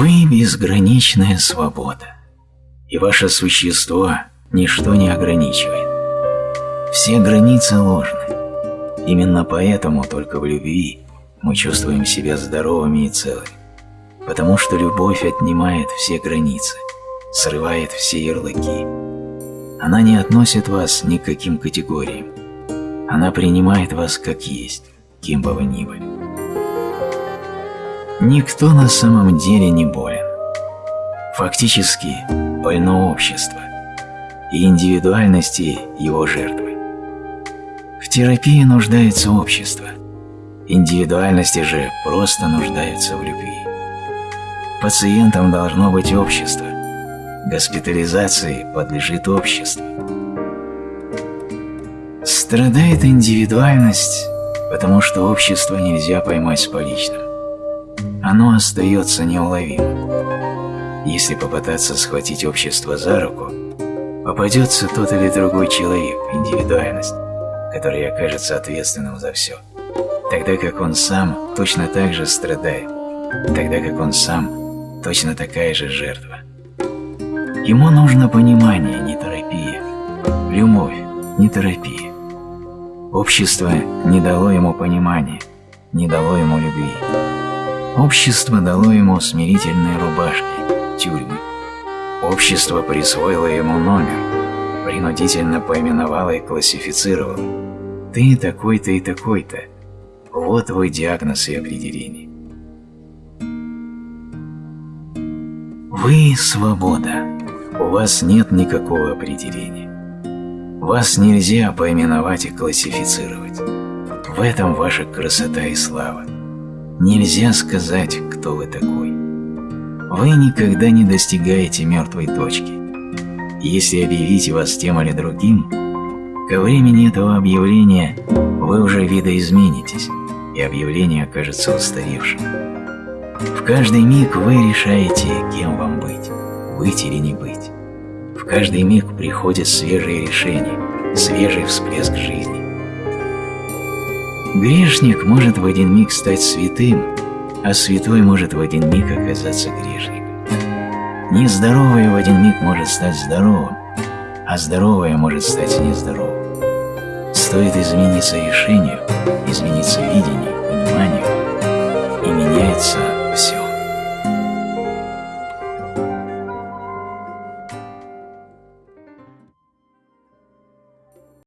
Вы – безграничная свобода, и ваше существо ничто не ограничивает. Все границы ложны. Именно поэтому только в любви мы чувствуем себя здоровыми и целыми, потому что любовь отнимает все границы, срывает все ярлыки. Она не относит вас ни к каким категориям. Она принимает вас как есть, кем бы вы ни были. Никто на самом деле не болен. Фактически больно общество и индивидуальности его жертвы. В терапии нуждается общество, индивидуальности же просто нуждаются в любви. Пациентам должно быть общество, госпитализации подлежит обществу. Страдает индивидуальность, потому что общество нельзя поймать с поличным. Оно остается неуловимым. Если попытаться схватить общество за руку, попадется тот или другой человек, индивидуальность, который окажется ответственным за все, тогда как он сам точно так же страдает, тогда как он сам точно такая же жертва. Ему нужно понимание, не терапия, любовь, не терапия. Общество не дало ему понимания, не дало ему любви. Общество дало ему смирительные рубашки, тюрьмы. Общество присвоило ему номер, принудительно поименовало и классифицировало. Ты такой-то и такой-то. Вот твой диагноз и определение. Вы – свобода. У вас нет никакого определения. Вас нельзя поименовать и классифицировать. В этом ваша красота и слава. Нельзя сказать, кто вы такой. Вы никогда не достигаете мертвой точки. Если объявить вас тем или другим, ко времени этого объявления вы уже видоизменитесь, и объявление окажется устаревшим. В каждый миг вы решаете, кем вам быть, быть или не быть. В каждый миг приходит свежее решение, свежий всплеск жизни. Грешник может в один миг стать святым, а святой может в один миг оказаться грешником. Нездоровое в один миг может стать здоровым, а здоровое может стать нездоровым. Стоит измениться решению, измениться видению,